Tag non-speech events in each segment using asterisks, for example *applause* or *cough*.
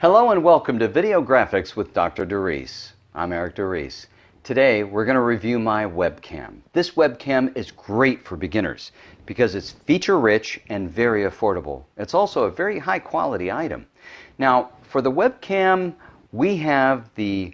Hello and welcome to Video Graphics with Dr. DeReese. I'm Eric DeReese. Today we're going to review my webcam. This webcam is great for beginners because it's feature rich and very affordable. It's also a very high quality item. Now for the webcam we have the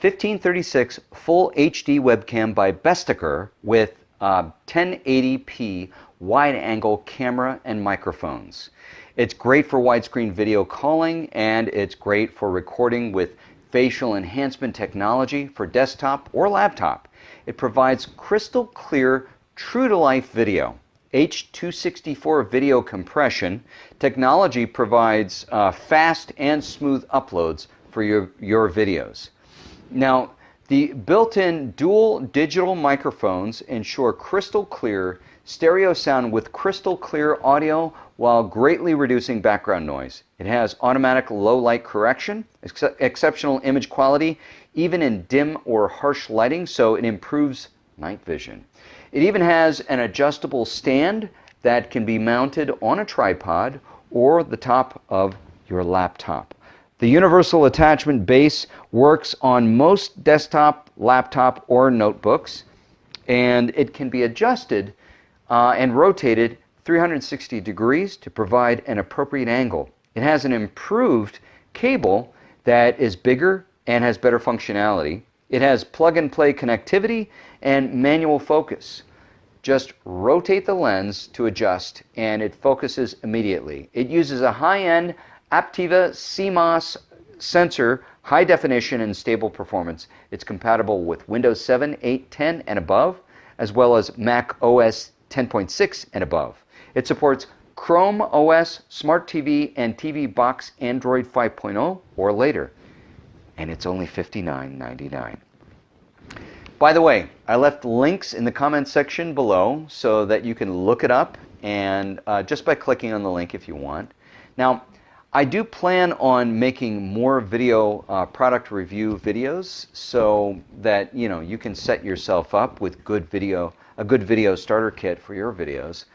1536 Full HD webcam by Bestaker with uh, 1080p wide angle camera and microphones. It's great for widescreen video calling and it's great for recording with facial enhancement technology for desktop or laptop. It provides crystal clear, true to life video. H264 video compression technology provides uh, fast and smooth uploads for your, your videos. Now, the built-in dual digital microphones ensure crystal clear stereo sound with crystal clear audio while greatly reducing background noise. It has automatic low light correction, ex exceptional image quality, even in dim or harsh lighting, so it improves night vision. It even has an adjustable stand that can be mounted on a tripod or the top of your laptop. The universal attachment base works on most desktop, laptop, or notebooks, and it can be adjusted uh, and rotated 360 degrees to provide an appropriate angle. It has an improved cable that is bigger and has better functionality. It has plug and play connectivity and manual focus. Just rotate the lens to adjust and it focuses immediately. It uses a high-end Aptina CMOS sensor, high definition and stable performance. It's compatible with Windows 7, 8, 10 and above, as well as Mac OS 10.6 and above. It supports Chrome OS, Smart TV, and TV Box Android 5.0 or later. And it's only $59.99. By the way, I left links in the comments section below so that you can look it up and uh, just by clicking on the link if you want. Now, I do plan on making more video uh, product review videos so that you know you can set yourself up with good video a good video starter kit for your videos.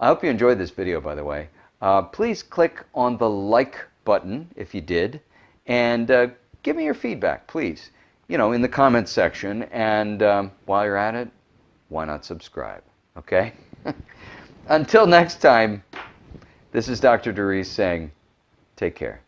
I hope you enjoyed this video, by the way. Uh, please click on the like button if you did, and uh, give me your feedback, please. You know, in the comments section, and um, while you're at it, why not subscribe? Okay? *laughs* Until next time, this is Dr. DeReese saying, take care.